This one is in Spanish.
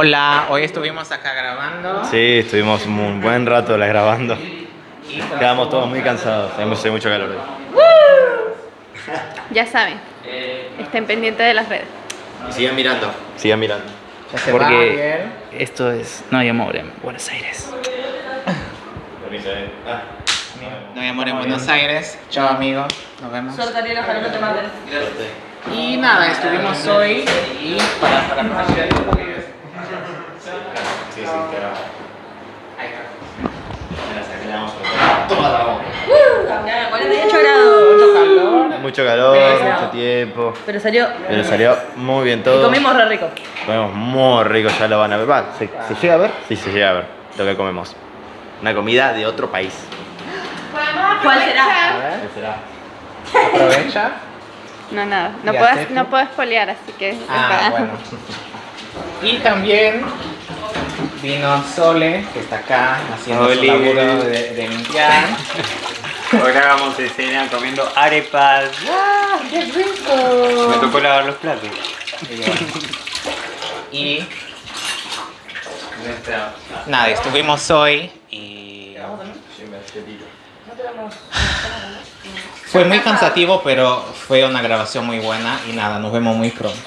Hola, hoy estuvimos acá grabando. Sí, estuvimos un buen rato la grabando. Quedamos todos muy cansados, tenemos mucho calor hoy. Ya saben, estén pendientes de las redes. Y sigan mirando. Sigan mirando. ya se Porque- va. Esto es No hay amor en Buenos Aires. No hay amor en Buenos Aires. Chao amigos, nos vemos. Y nada, estuvimos hoy y para para para- Sí, sí, claro. Ahí está. Toda la boca. 48 grados. Mucho calor. Mucho calor, Pero- mucho tiempo. Pero salió. Pero salió muy bien todo. Y comimos re rico. Comemos muy rico, ya lo van a ver. Va, ¿se, se llega a ver? Sí, se llega a ver lo que comemos. Una comida de otro país. ¿Cuál será? A ver, ¿Qué será? aprovecha. No, nada, no ¿Y puedo, Acefu? no puedo espolear, así que... Ah, bueno. Y también vino Sole, que está acá haciendo Oli. su laburo de, de limpiar. Hoy grabamos escena comiendo arepas. ¡Qué rico! Me tocó lavar los platos. Y nada, estuvimos hoy y fue muy cansativo, pero fue una grabación muy buena y nada, nos vemos muy pronto.